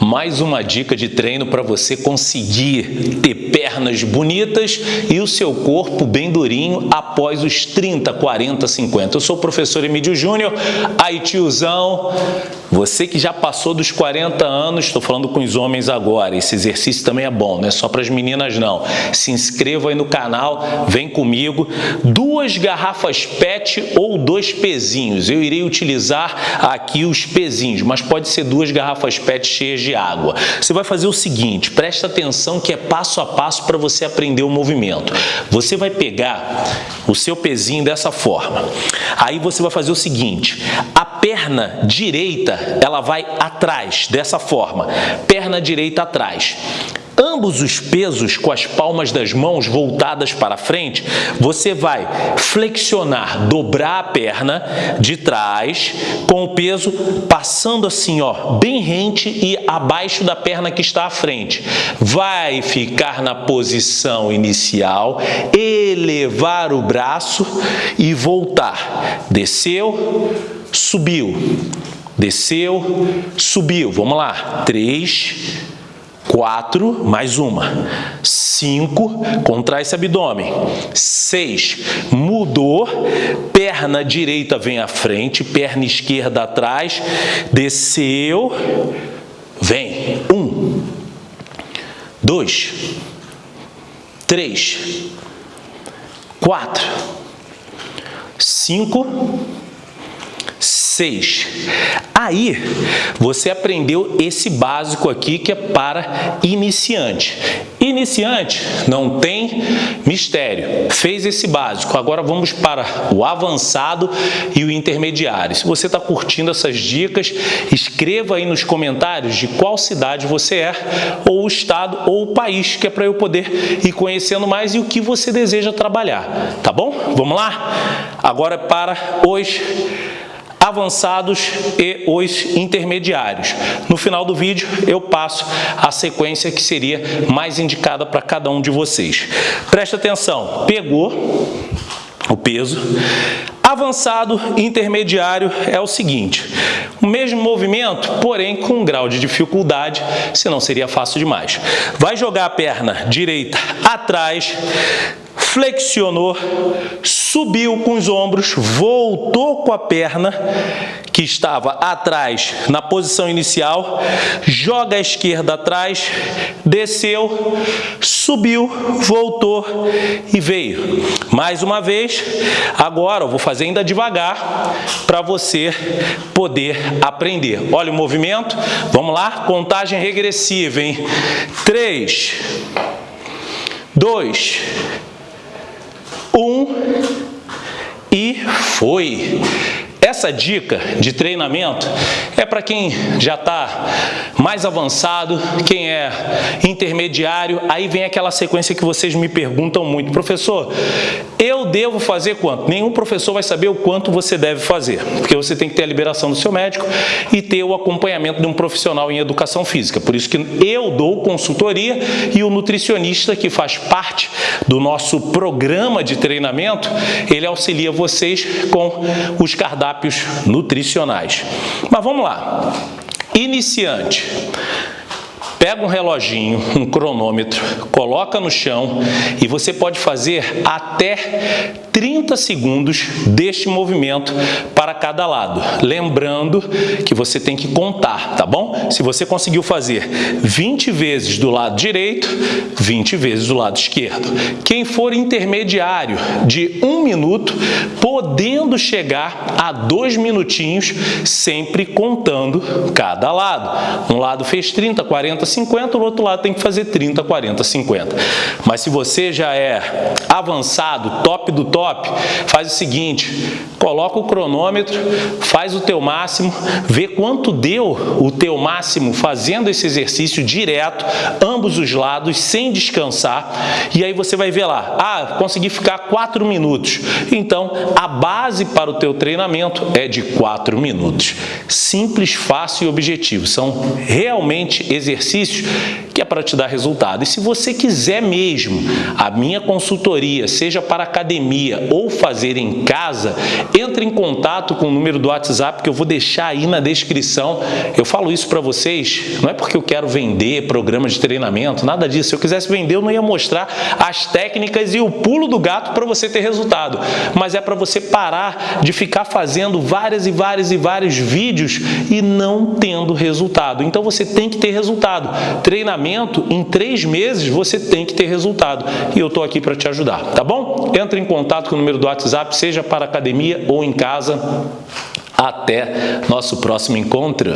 mais uma dica de treino para você conseguir ter pernas bonitas e o seu corpo bem durinho após os 30, 40, 50. Eu sou o professor Emílio Júnior, aí tiozão, você que já passou dos 40 anos, estou falando com os homens agora, esse exercício também é bom, não é só para as meninas não. Se inscreva aí no canal, vem comigo. Duas garrafas PET ou dois pezinhos. Eu irei utilizar aqui os pezinhos, mas pode ser duas garrafas PET cheias de água. Você vai fazer o seguinte, presta atenção que é passo a passo para você aprender o movimento. Você vai pegar o seu pezinho dessa forma. Aí você vai fazer o seguinte, a perna direita, ela vai atrás, dessa forma. Perna direita atrás ambos os pesos com as palmas das mãos voltadas para frente, você vai flexionar, dobrar a perna de trás com o peso passando assim, ó, bem rente e abaixo da perna que está à frente. Vai ficar na posição inicial, elevar o braço e voltar. Desceu, subiu. Desceu, subiu. Vamos lá. Três, Quatro, mais uma. Cinco, contrai esse abdômen. Seis, mudou, perna direita vem à frente, perna esquerda atrás, desceu, vem. Um, dois, três, quatro, cinco, seis. Aí, você aprendeu esse básico aqui que é para iniciante. Iniciante não tem mistério, fez esse básico. Agora vamos para o avançado e o intermediário. Se você está curtindo essas dicas, escreva aí nos comentários de qual cidade você é, ou o estado, ou o país, que é para eu poder ir conhecendo mais e o que você deseja trabalhar. Tá bom? Vamos lá? Agora para os avançados e os intermediários. No final do vídeo eu passo a sequência que seria mais indicada para cada um de vocês. Presta atenção, pegou o peso, Avançado intermediário é o seguinte, o mesmo movimento, porém com um grau de dificuldade, senão seria fácil demais. Vai jogar a perna direita atrás, flexionou, subiu com os ombros, voltou com a perna que estava atrás na posição inicial, joga a esquerda atrás, desceu, subiu, voltou e veio. Mais uma vez, agora eu vou fazer ainda devagar para você poder aprender. Olha o movimento, vamos lá, contagem regressiva, hein? 3, 2, um e foi. Essa dica de treinamento é para quem já está mais avançado, quem é intermediário, aí vem aquela sequência que vocês me perguntam muito, professor, eu devo fazer quanto? Nenhum professor vai saber o quanto você deve fazer, porque você tem que ter a liberação do seu médico e ter o acompanhamento de um profissional em educação física, por isso que eu dou consultoria e o nutricionista que faz parte do nosso programa de treinamento, ele auxilia vocês com os cardápios cardápios nutricionais. Mas vamos lá. Iniciante. Pega um reloginho, um cronômetro, coloca no chão e você pode fazer até 30 segundos deste movimento para cada lado. Lembrando que você tem que contar, tá bom? Se você conseguiu fazer 20 vezes do lado direito, 20 vezes do lado esquerdo. Quem for intermediário de um minuto, podendo chegar a dois minutinhos, sempre contando cada lado. Um lado fez 30, 40, 50, o outro lado tem que fazer 30, 40, 50. Mas se você já é avançado, top do top, faz o seguinte, coloca o cronômetro, faz o teu máximo, vê quanto deu o teu máximo fazendo esse exercício direto, ambos os lados, sem descansar, e aí você vai ver lá, ah, consegui ficar 4 minutos. Então, a base para o teu treinamento é de 4 minutos. Simples, fácil e objetivo. São realmente exercícios exercícios que é para te dar resultado. E se você quiser mesmo a minha consultoria, seja para academia ou fazer em casa, entre em contato com o número do WhatsApp que eu vou deixar aí na descrição. Eu falo isso para vocês, não é porque eu quero vender programa de treinamento, nada disso. Se eu quisesse vender, eu não ia mostrar as técnicas e o pulo do gato para você ter resultado, mas é para você parar de ficar fazendo várias e várias e vários vídeos e não tendo resultado. Então você tem que ter resultado. Treinamento, em três meses você tem que ter resultado. E eu estou aqui para te ajudar, tá bom? Entre em contato com o número do WhatsApp, seja para academia ou em casa. Até nosso próximo encontro.